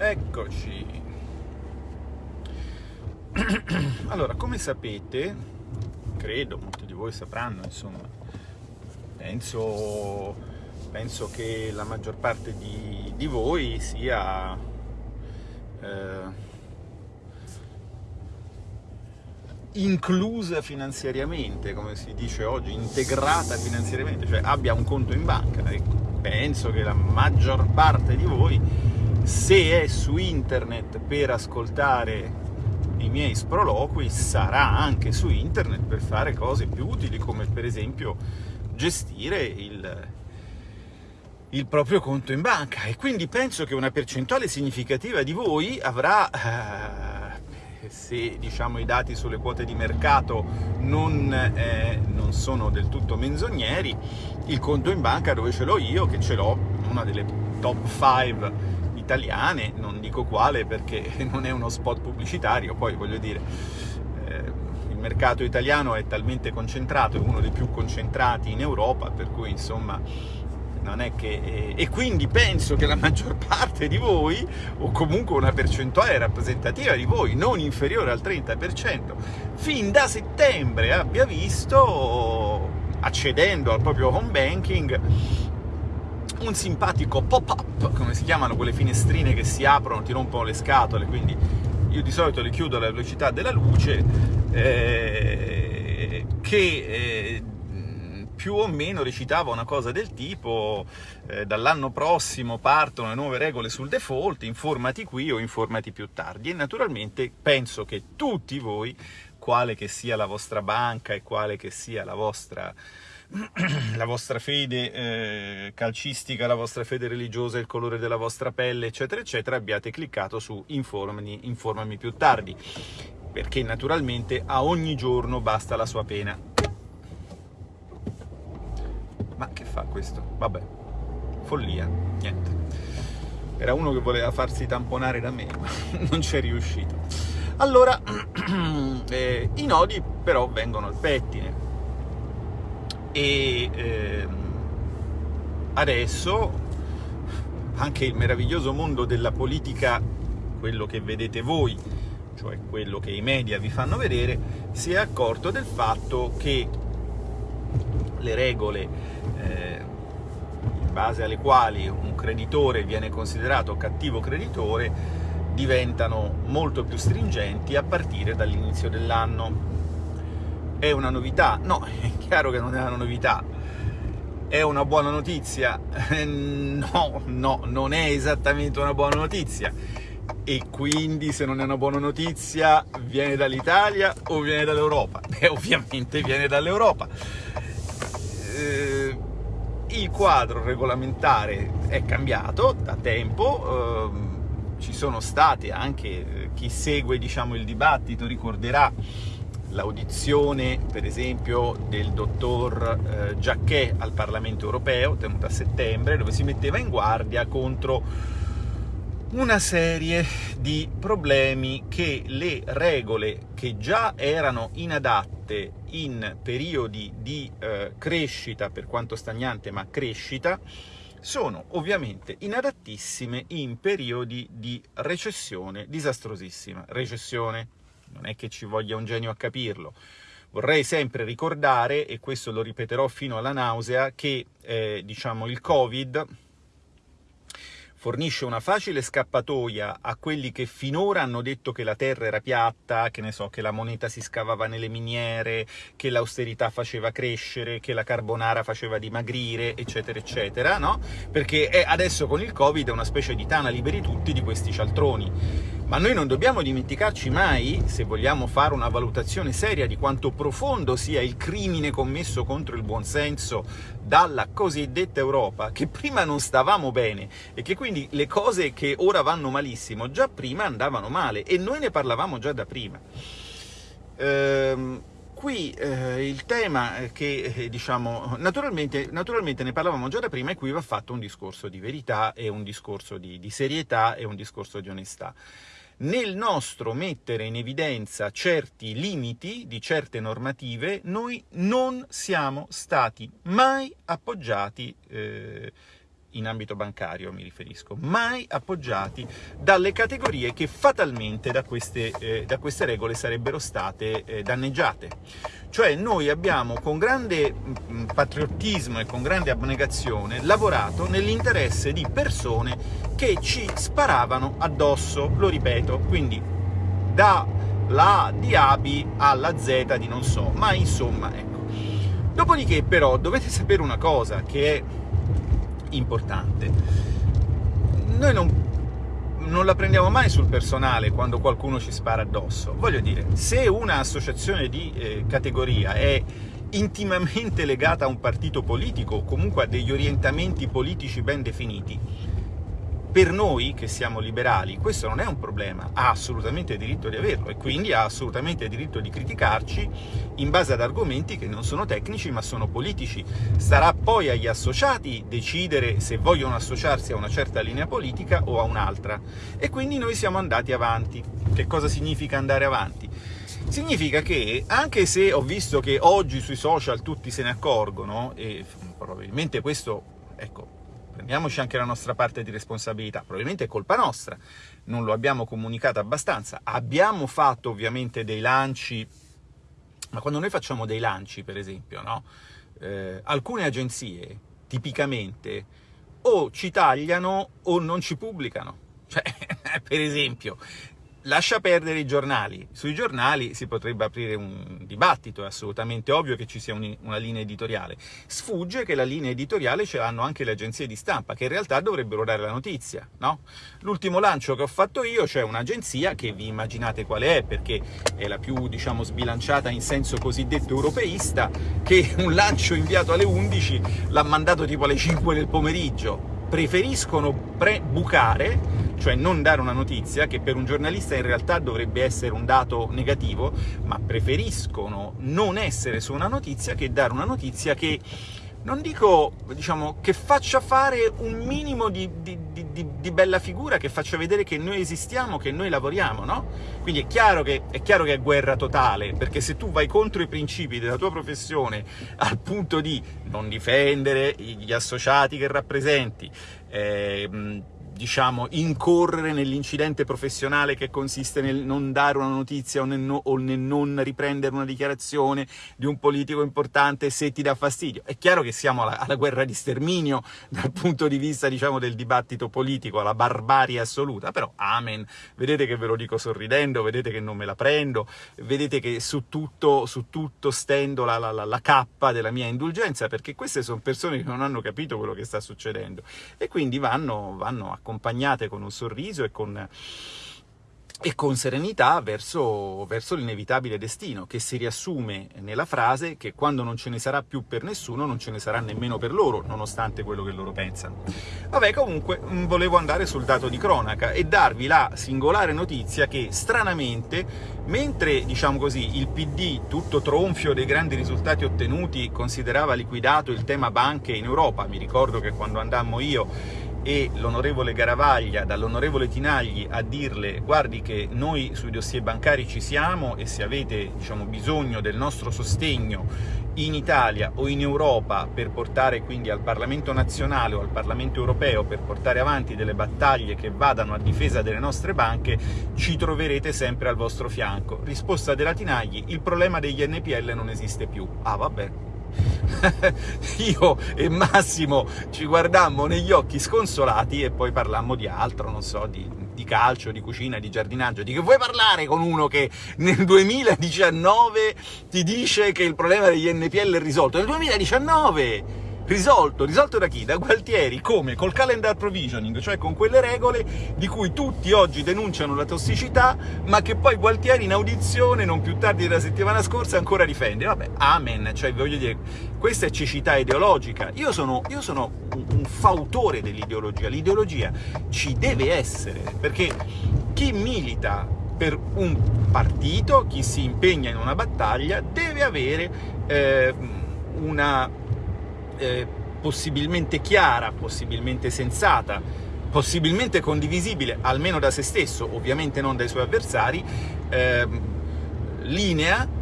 Eccoci. Allora, come sapete, credo, molti di voi sapranno, insomma, penso, penso che la maggior parte di, di voi sia eh, inclusa finanziariamente, come si dice oggi, integrata finanziariamente, cioè abbia un conto in banca. Ecco, penso che la maggior parte di voi se è su internet per ascoltare i miei sproloqui, sarà anche su internet per fare cose più utili, come per esempio gestire il, il proprio conto in banca. E quindi penso che una percentuale significativa di voi avrà... Eh, se diciamo, i dati sulle quote di mercato non, eh, non, sono del tutto menzogneri, il conto in banca dove ce l'ho io, che ce l'ho una delle top 5 italiane, non dico quale perché non è uno spot pubblicitario, poi voglio dire, eh, il mercato italiano è talmente concentrato, è uno dei più concentrati in Europa, per cui insomma non è che... Eh, e quindi penso che la maggior parte di voi, o comunque una percentuale rappresentativa di voi, non inferiore al 30%, fin da settembre abbia visto, accedendo al proprio home banking, un simpatico pop-up, come si chiamano quelle finestrine che si aprono, ti rompono le scatole, quindi io di solito le chiudo alla velocità della luce, eh, che eh, più o meno recitava una cosa del tipo eh, dall'anno prossimo partono le nuove regole sul default, informati qui o informati più tardi. E naturalmente penso che tutti voi, quale che sia la vostra banca e quale che sia la vostra la vostra fede eh, calcistica, la vostra fede religiosa, il colore della vostra pelle, eccetera, eccetera, abbiate cliccato su informami, informami più tardi, perché naturalmente a ogni giorno basta la sua pena. Ma che fa questo? Vabbè, follia, niente. Era uno che voleva farsi tamponare da me, ma non c'è riuscito. Allora, eh, i nodi però vengono al pettine, e ehm, adesso anche il meraviglioso mondo della politica, quello che vedete voi, cioè quello che i media vi fanno vedere, si è accorto del fatto che le regole eh, in base alle quali un creditore viene considerato cattivo creditore diventano molto più stringenti a partire dall'inizio dell'anno è una novità? No, è chiaro che non è una novità. È una buona notizia? No, no, non è esattamente una buona notizia. E quindi se non è una buona notizia viene dall'Italia o viene dall'Europa? Beh, ovviamente viene dall'Europa. Eh, il quadro regolamentare è cambiato da tempo, eh, ci sono state anche, eh, chi segue diciamo, il dibattito ricorderà l'audizione, per esempio, del dottor eh, Giacché al Parlamento europeo, tenuta a settembre, dove si metteva in guardia contro una serie di problemi che le regole che già erano inadatte in periodi di eh, crescita, per quanto stagnante ma crescita, sono ovviamente inadattissime in periodi di recessione disastrosissima. Recessione, non è che ci voglia un genio a capirlo. Vorrei sempre ricordare, e questo lo ripeterò fino alla nausea, che eh, diciamo, il Covid fornisce una facile scappatoia a quelli che finora hanno detto che la terra era piatta, che ne so, che la moneta si scavava nelle miniere, che l'austerità faceva crescere, che la carbonara faceva dimagrire, eccetera, eccetera, no? Perché è adesso con il Covid è una specie di tana liberi tutti di questi cialtroni. Ma noi non dobbiamo dimenticarci mai, se vogliamo fare una valutazione seria di quanto profondo sia il crimine commesso contro il buonsenso dalla cosiddetta Europa, che prima non stavamo bene e che quindi le cose che ora vanno malissimo già prima andavano male e noi ne parlavamo già da prima. Ehm, qui eh, il tema che, eh, diciamo, naturalmente, naturalmente, ne parlavamo già da prima e qui va fatto un discorso di verità e un discorso di, di serietà e un discorso di onestà nel nostro mettere in evidenza certi limiti di certe normative, noi non siamo stati mai appoggiati eh, in ambito bancario mi riferisco, mai appoggiati dalle categorie che fatalmente da queste, eh, da queste regole sarebbero state eh, danneggiate. Cioè noi abbiamo con grande mh, patriottismo e con grande abnegazione lavorato nell'interesse di persone che ci sparavano addosso, lo ripeto, quindi da la di ABI alla Z di non so, ma insomma, ecco. Dopodiché però dovete sapere una cosa che è importante. Noi non, non la prendiamo mai sul personale quando qualcuno ci spara addosso. Voglio dire, se un'associazione di eh, categoria è intimamente legata a un partito politico o comunque a degli orientamenti politici ben definiti, per noi, che siamo liberali, questo non è un problema, ha assolutamente diritto di averlo e quindi ha assolutamente diritto di criticarci in base ad argomenti che non sono tecnici ma sono politici. Starà poi agli associati decidere se vogliono associarsi a una certa linea politica o a un'altra. E quindi noi siamo andati avanti. Che cosa significa andare avanti? Significa che, anche se ho visto che oggi sui social tutti se ne accorgono, e probabilmente questo, ecco, prendiamoci anche la nostra parte di responsabilità, probabilmente è colpa nostra, non lo abbiamo comunicato abbastanza, abbiamo fatto ovviamente dei lanci, ma quando noi facciamo dei lanci, per esempio, no? eh, alcune agenzie, tipicamente, o ci tagliano o non ci pubblicano. Cioè, per esempio, lascia perdere i giornali. Sui giornali si potrebbe aprire un dibattito, è assolutamente ovvio che ci sia un, una linea editoriale. Sfugge che la linea editoriale ce l'hanno anche le agenzie di stampa, che in realtà dovrebbero dare la notizia, no? L'ultimo lancio che ho fatto io, cioè un'agenzia, che vi immaginate quale è, perché è la più, diciamo, sbilanciata in senso cosiddetto europeista, che un lancio inviato alle 11 l'ha mandato tipo alle 5 del pomeriggio, preferiscono pre-bucare, cioè non dare una notizia, che per un giornalista in realtà dovrebbe essere un dato negativo, ma preferiscono non essere su una notizia che dare una notizia che non dico, diciamo, che faccia fare un minimo di, di, di, di, bella figura, che faccia vedere che noi esistiamo, che noi lavoriamo, no? Quindi è chiaro, che, è chiaro che è guerra totale, perché se tu vai contro i principi della tua professione al punto di non difendere gli associati che rappresenti, eh, diciamo, incorrere nell'incidente professionale che consiste nel non dare una notizia o nel, no, o nel, non riprendere una dichiarazione di un politico importante se ti dà fastidio. È chiaro che siamo alla, alla guerra di sterminio dal punto di vista, diciamo, del dibattito politico, alla barbarie assoluta, però amen, vedete che ve lo dico sorridendo, vedete che non me la prendo, vedete che su tutto, su tutto stendo la, la, la, la cappa della mia indulgenza, perché queste sono persone che non hanno capito quello che sta succedendo. E quindi vanno, vanno a accompagnate con un sorriso e con, e con serenità verso, verso l'inevitabile destino, che si riassume nella frase che quando non ce ne sarà più per nessuno, non ce ne sarà nemmeno per loro, nonostante quello che loro pensano. Vabbè, comunque, mm, volevo andare sul dato di cronaca e darvi la singolare notizia che, stranamente, mentre, diciamo così, il PD, tutto tronfio dei grandi risultati ottenuti, considerava liquidato il tema banche in Europa, mi ricordo che quando andammo io e l'onorevole Garavaglia dall'onorevole Tinagli a dirle guardi che noi sui dossier bancari ci siamo e se avete diciamo, bisogno del nostro sostegno in Italia o in Europa per portare quindi al Parlamento nazionale o al Parlamento europeo per portare avanti delle battaglie che vadano a difesa delle nostre banche, ci troverete sempre al vostro fianco. Risposta della Tinagli, il problema degli NPL non esiste più. Ah vabbè, io e Massimo ci guardammo negli occhi sconsolati e poi parlammo di altro, non so, di, di calcio, di cucina, di giardinaggio, di che vuoi parlare con uno che nel 2019 ti dice che il problema degli NPL è risolto? Nel 2019! Risolto, risolto da chi? Da Gualtieri, come? Col calendar provisioning, cioè con quelle regole di cui tutti oggi denunciano la tossicità, ma che poi Gualtieri in audizione, non più tardi della settimana scorsa, ancora difende. Vabbè, amen, cioè voglio dire, questa è cecità ideologica. Io sono, io sono un, un fautore dell'ideologia, l'ideologia ci deve essere, perché chi milita per un partito, chi si impegna in una battaglia, deve avere eh, una eh, possibilmente chiara, possibilmente sensata, possibilmente condivisibile, almeno da se stesso, ovviamente non dai suoi avversari, eh, linea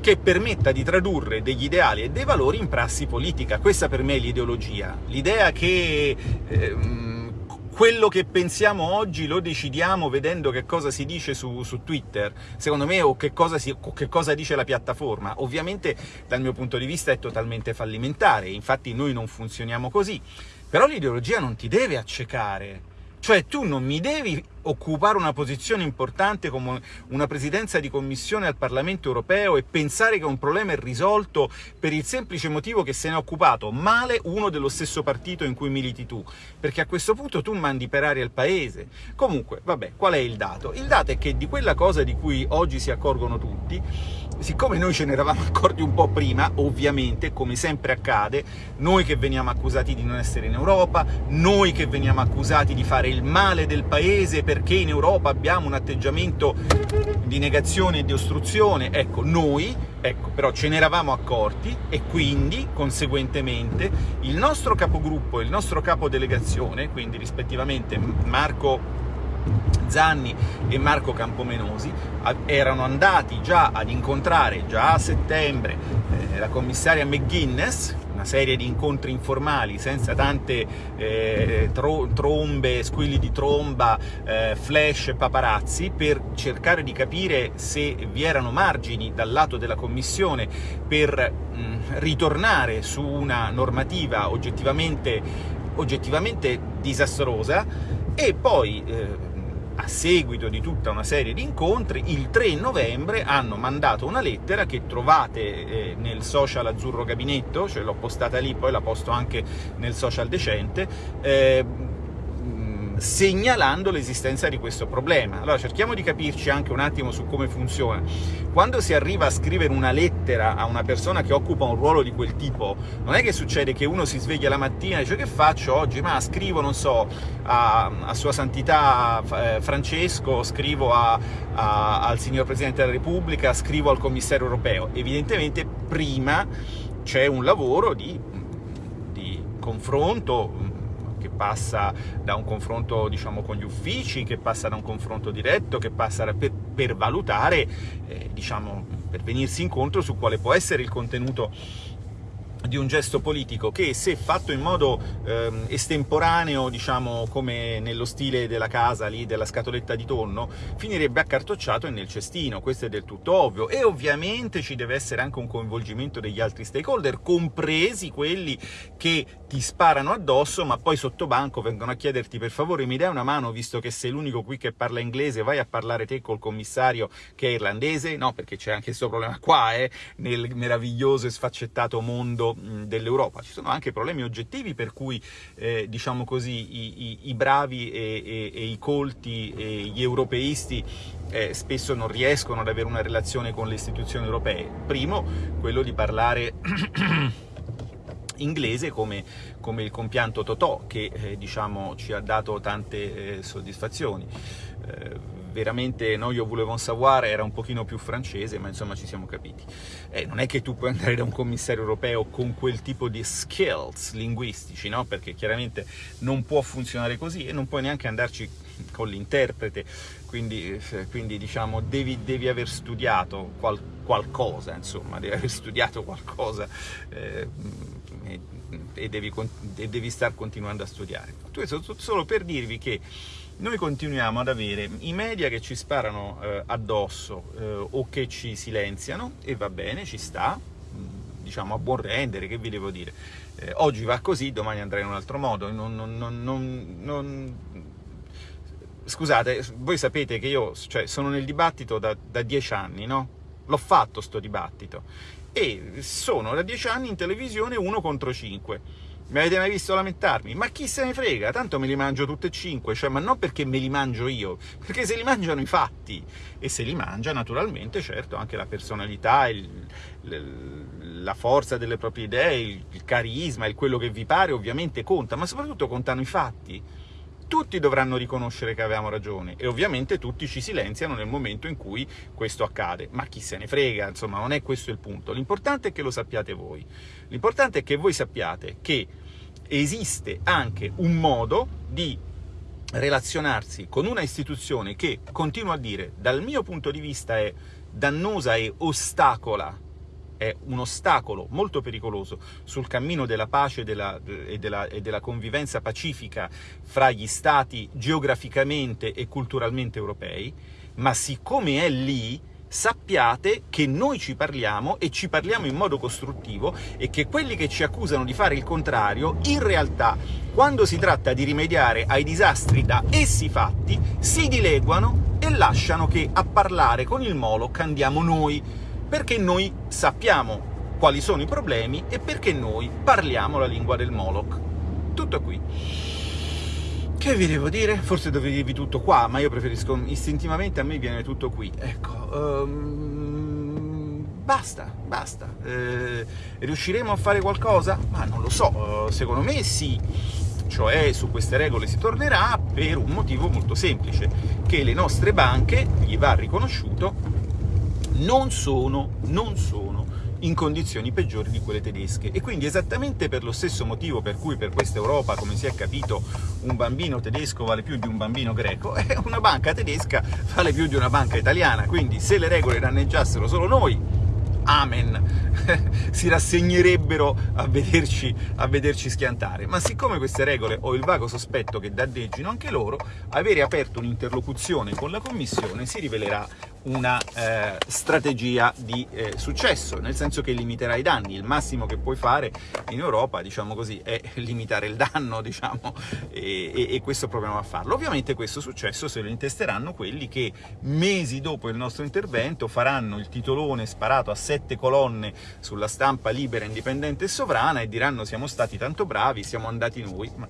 che permetta di tradurre degli ideali e dei valori in prassi politica. Questa per me è l'ideologia, l'idea che... Eh, quello che pensiamo oggi lo decidiamo vedendo che cosa si dice su, su Twitter, secondo me, o che si, o che cosa dice la piattaforma. Ovviamente, dal mio punto di vista, è totalmente fallimentare, infatti noi non funzioniamo così. Però l'ideologia non ti deve accecare, cioè tu non mi devi occupare una posizione importante come una presidenza di commissione al Parlamento europeo e pensare che un problema è risolto per il semplice motivo che se ne è occupato male uno dello stesso partito in cui militi tu, perché a questo punto tu mandi per aria il paese. Comunque, vabbè, qual è il dato? Il dato è che di quella cosa di cui oggi si accorgono tutti, siccome noi ce ne eravamo accorti un po' prima, ovviamente, come sempre accade, noi che veniamo accusati di non essere in Europa, noi che veniamo accusati di fare il male del paese perché in Europa abbiamo un atteggiamento di negazione e di ostruzione, ecco, noi, ecco, però ce ne eravamo accorti e quindi, conseguentemente, il nostro capogruppo e il nostro capodelegazione, quindi rispettivamente Marco Zanni e Marco Campomenosi erano andati già ad incontrare, già a settembre, eh, la commissaria McGuinness, una serie di incontri informali senza tante eh, tro trombe, squilli di tromba, eh, flash e paparazzi, per cercare di capire se vi erano margini dal lato della Commissione per mh, ritornare su una normativa oggettivamente, oggettivamente disastrosa e poi eh, a seguito di tutta una serie di incontri, il 3 novembre hanno mandato una lettera che trovate eh, nel social Azzurro Gabinetto, cioè l'ho postata lì, poi la posto anche nel social decente, eh, segnalando l'esistenza di questo problema. Allora cerchiamo di capirci anche un attimo su come funziona. Quando si arriva a scrivere una lettera a una persona che occupa un ruolo di quel tipo, non è che succede che uno si sveglia la mattina e dice che faccio oggi? Ma scrivo, non so, a, a Sua Santità eh, Francesco, scrivo a, a, al Signor Presidente della Repubblica, scrivo al Commissario Europeo. Evidentemente prima c'è un lavoro di, di confronto, che passa da un confronto diciamo, con gli uffici, che passa da un confronto diretto, che passa per, per valutare, eh, diciamo, per venirsi incontro su quale può essere il contenuto di un gesto politico che se fatto in modo ehm, estemporaneo, diciamo come nello stile della casa lì, della scatoletta di tonno, finirebbe accartocciato e nel cestino, questo è del tutto ovvio. E ovviamente ci deve essere anche un coinvolgimento degli altri stakeholder, compresi quelli che ti sparano addosso, ma poi sotto banco vengono a chiederti per favore mi dai una mano, visto che sei l'unico qui che parla inglese, vai a parlare te col commissario che è irlandese? No, perché c'è anche questo problema qua, eh, nel meraviglioso e sfaccettato mondo dell'Europa. Ci sono anche problemi oggettivi per cui, eh, diciamo così, i, i, i bravi e, e, e, i colti e gli europeisti eh, spesso non riescono ad avere una relazione con le istituzioni europee. Primo, quello di parlare inglese come, come, il compianto Totò, che eh, diciamo, ci ha dato tante eh, soddisfazioni. Eh, veramente no, io volevo savoir era un pochino più francese, ma insomma ci siamo capiti. Eh, non è che tu puoi andare da un commissario europeo con quel tipo di skills linguistici, no? perché chiaramente non può funzionare così e non puoi neanche andarci con l'interprete, quindi, eh, quindi, diciamo devi, devi aver studiato qual, qualcosa, insomma, devi aver studiato qualcosa eh, e, e, devi, e devi star continuando a studiare. Questo solo per dirvi che noi continuiamo ad avere i media che ci sparano eh, addosso eh, o che ci silenziano, e va bene, ci sta, diciamo a buon rendere, che vi devo dire. Eh, oggi va così, domani andrà in un altro modo. Non, non, non, Scusate, voi sapete che io cioè, sono nel dibattito da, da dieci anni, no? L'ho fatto sto dibattito e sono da dieci anni in televisione uno contro cinque mi avete mai visto lamentarmi? Ma chi se ne frega, tanto me li mangio tutti e cinque, cioè, ma non perché me li mangio io, perché se li mangiano i fatti, e se li mangia naturalmente, certo, anche la personalità, il, la forza delle proprie idee, il, il carisma, il quello che vi pare ovviamente conta, ma soprattutto contano i fatti. Tutti dovranno riconoscere che avevamo ragione e ovviamente tutti ci silenziano nel momento in cui questo accade, ma chi se ne frega, insomma non è questo il punto, l'importante è che lo sappiate voi, l'importante è che voi sappiate che esiste anche un modo di relazionarsi con una istituzione che, continuo a dire, dal mio punto di vista è dannosa e ostacola è un ostacolo molto pericoloso sul cammino della pace della, e, della, e della convivenza pacifica fra gli stati geograficamente e culturalmente europei, ma siccome è lì, sappiate che noi ci parliamo e ci parliamo in modo costruttivo e che quelli che ci accusano di fare il contrario, in realtà, quando si tratta di rimediare ai disastri da essi fatti, si dileguano e lasciano che a parlare con il Moloch andiamo noi, perché noi sappiamo quali sono i problemi e perché noi parliamo la lingua del Moloch. Tutto qui. Che vi devo dire? Forse dovevo dirvi tutto qua, ma io preferisco istintivamente, a me viene tutto qui. Ecco, um, basta, basta. Eh, riusciremo a fare qualcosa? Ma non lo so, secondo me sì. Cioè, su queste regole si tornerà per un motivo molto semplice, che le nostre banche, gli va riconosciuto, non sono, non sono in condizioni peggiori di quelle tedesche. E quindi esattamente per lo stesso motivo per cui per questa Europa, come si è capito, un bambino tedesco vale più di un bambino greco, una banca tedesca vale più di una banca italiana. Quindi se le regole danneggiassero solo noi, amen, si rassegnerebbero a vederci, a vederci schiantare. Ma siccome queste regole ho il vago sospetto che danneggino anche loro, avere aperto un'interlocuzione con la Commissione si rivelerà una eh, strategia di eh, successo, nel senso che limiterà i danni. Il massimo che puoi fare in Europa, diciamo così, è limitare il danno, diciamo, e, e, e questo proviamo a farlo. Ovviamente questo successo se lo intesteranno quelli che mesi dopo il nostro intervento faranno il titolone sparato a sette colonne sulla stampa libera, indipendente e sovrana e diranno siamo stati tanto bravi, siamo andati noi. Ma...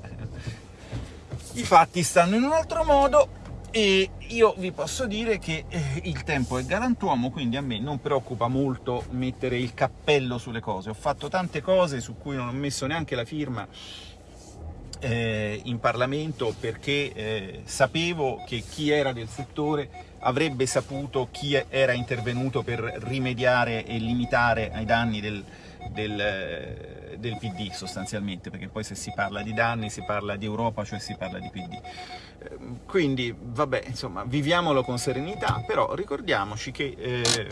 I fatti stanno in un altro modo, e io vi posso dire che eh, il tempo è galantuomo, quindi a me non preoccupa molto mettere il cappello sulle cose. Ho fatto tante cose su cui non ho messo neanche la firma eh, in Parlamento perché eh, sapevo che chi era del settore avrebbe saputo chi era intervenuto per rimediare e limitare ai danni del, del del PD sostanzialmente, perché poi se si parla di danni si parla di Europa, cioè si parla di PD. Ehm, quindi, vabbè, insomma, viviamolo con serenità, però ricordiamoci che eh,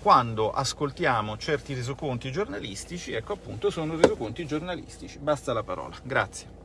quando ascoltiamo certi resoconti giornalistici, ecco appunto, sono resoconti giornalistici. Basta la parola. Grazie.